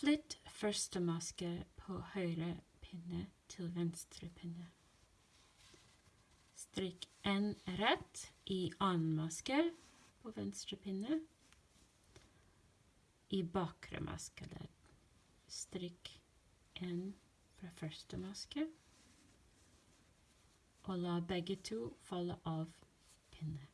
Flytt første maske på høyre pinne til venstre pinne. Strikk en rett i annen maske på venstre pinne. I bakre maskeledd. Strikk en fra første maske. Og la begge to falle av pinne.